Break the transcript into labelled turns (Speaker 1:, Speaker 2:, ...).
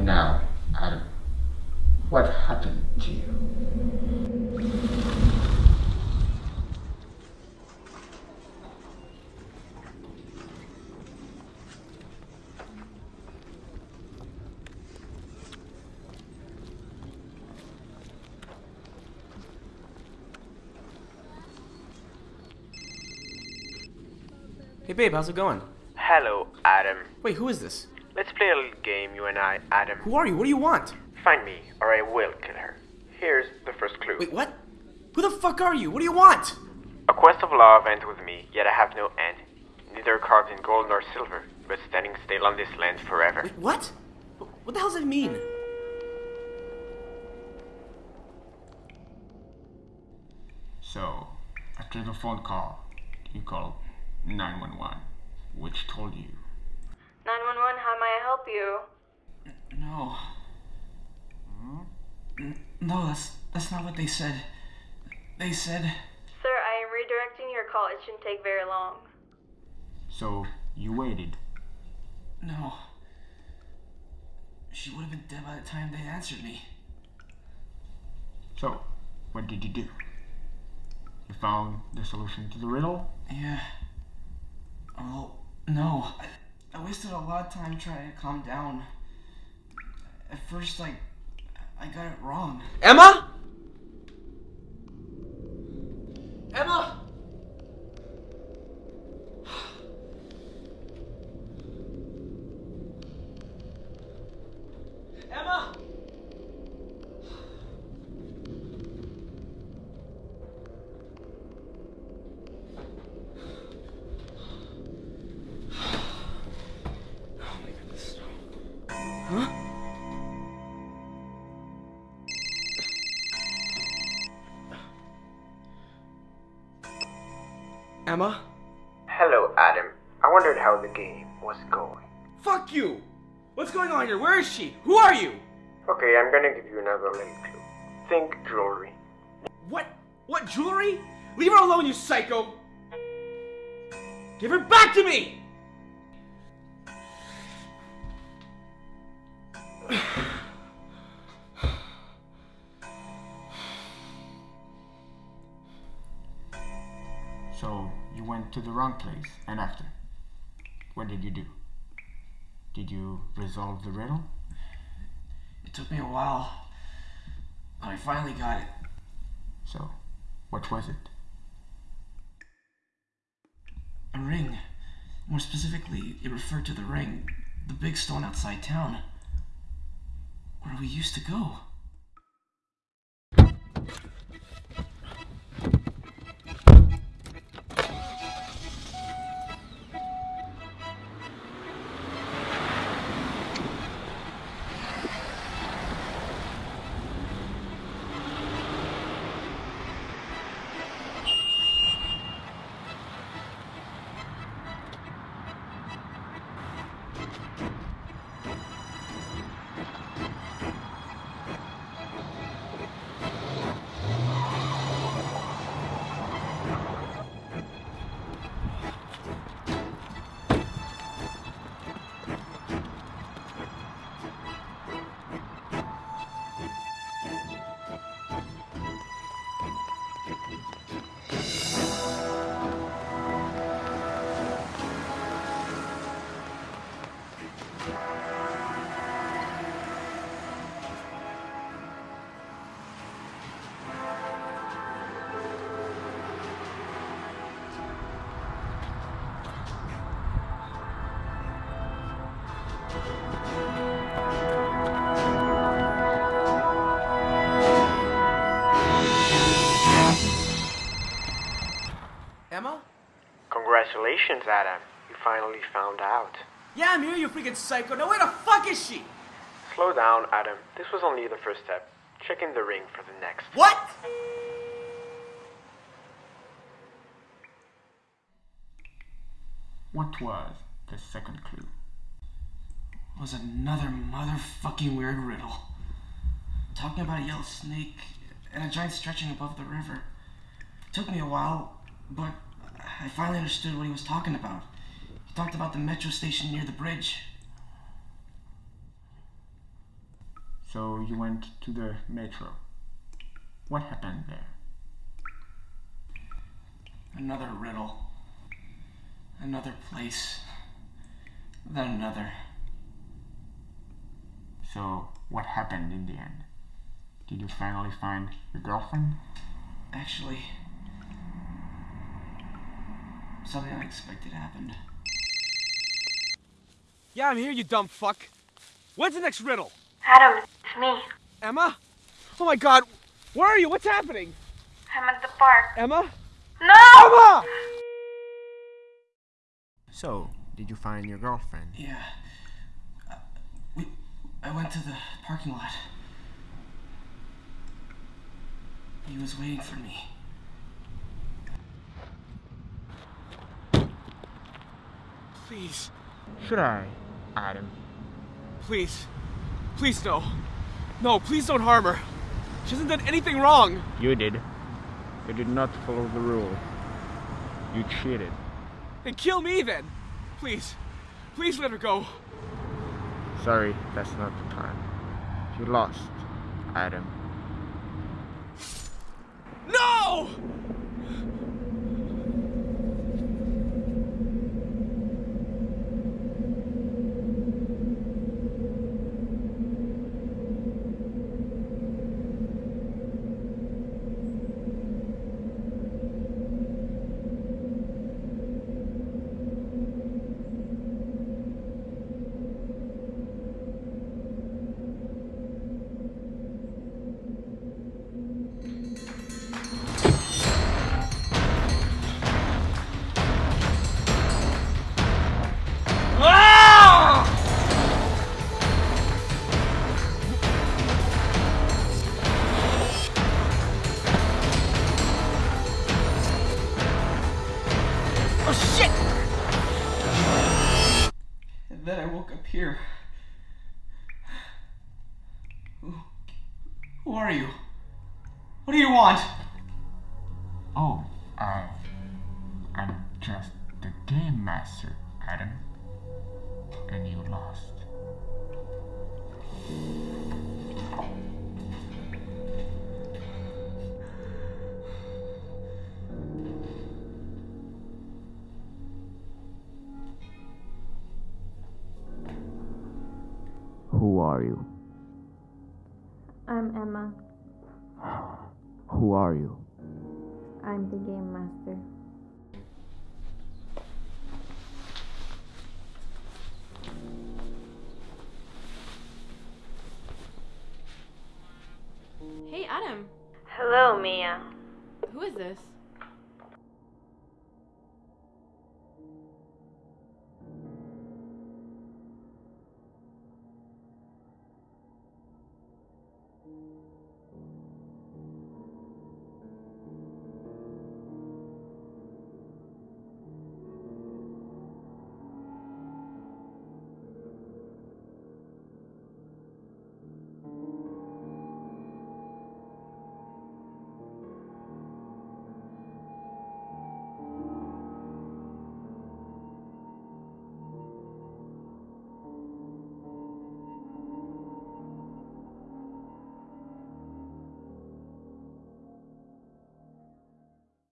Speaker 1: Tell now, Adam, what happened to you?
Speaker 2: Hey babe, how's it going?
Speaker 3: Hello, Adam.
Speaker 2: Wait, who is this?
Speaker 3: Let's play a little game, you and I, Adam.
Speaker 2: Who are you? What do you want?
Speaker 3: Find me, or I will kill her. Here's the first clue.
Speaker 2: Wait, what? Who the fuck are you? What do you want?
Speaker 3: A quest of love ends with me, yet I have no end. Neither carved in gold nor silver, but standing still on this land forever.
Speaker 2: Wait, what? What the hell does it mean?
Speaker 1: So, after the phone call, you called 911, which told you
Speaker 4: 911, how may I help you?
Speaker 5: No. No, that's that's not what they said. They said
Speaker 4: Sir, I am redirecting your call. It shouldn't take very long.
Speaker 1: So, you waited.
Speaker 5: no. She would have been dead by the time they answered me.
Speaker 1: So, what did you do? You found the solution to the riddle?
Speaker 5: Yeah. Oh no. I, I wasted a lot of time trying to calm down. At first, like, I got it wrong.
Speaker 2: Emma? Emma? Emma? Emma?
Speaker 3: Hello, Adam. I wondered how the game was going.
Speaker 2: Fuck you! What's going on here? Where is she? Who are you?
Speaker 3: Okay, I'm gonna give you another little clue. Think jewelry.
Speaker 2: What? What jewelry? Leave her alone, you psycho! Give her back to me!
Speaker 1: So, you went to the wrong place, and after? What did you do? Did you resolve the riddle?
Speaker 5: It took me a while, but I finally got it.
Speaker 1: So, what was it?
Speaker 5: A ring. More specifically, it referred to the ring, the big stone outside town, where we used to go.
Speaker 3: Congratulations, Adam. You finally found out.
Speaker 2: Yeah, I'm here, you freaking psycho. Now where the fuck is she?
Speaker 3: Slow down, Adam. This was only the first step. Check in the ring for the next.
Speaker 2: What?
Speaker 1: What was the second clue?
Speaker 5: was another motherfucking weird riddle. Talking about a yellow snake and a giant stretching above the river. took me a while, but I finally understood what he was talking about. He talked about the metro station near the bridge.
Speaker 1: So you went to the metro. What happened there?
Speaker 5: Another riddle. Another place. Then another.
Speaker 1: So what happened in the end? Did you finally find your girlfriend?
Speaker 5: Actually, something unexpected happened.
Speaker 2: Yeah, I'm here, you dumb fuck. When's the next riddle?
Speaker 4: Adam, it's me.
Speaker 2: Emma? Oh my god, where are you? What's happening?
Speaker 4: I'm at the park.
Speaker 2: Emma?
Speaker 4: No!
Speaker 2: Emma!
Speaker 1: So, did you find your girlfriend?
Speaker 5: Yeah. Uh, we, I went to the parking lot. He was waiting for me.
Speaker 2: Please,
Speaker 1: Should I, Adam?
Speaker 2: please, please no. No, please don't harm her. She hasn't done anything wrong.
Speaker 1: You did. You did not follow the rule. You cheated.
Speaker 2: Then kill me then. Please, please let her go.
Speaker 1: Sorry, that's not the time. You lost, Adam.
Speaker 2: No!
Speaker 5: Who are you? What do you want?
Speaker 1: Oh, uh, I'm just the game master, Adam. And you lost.
Speaker 6: Who are you?
Speaker 4: Game master.
Speaker 7: Hey, Adam.
Speaker 4: Hello, Mia.
Speaker 7: Who is this?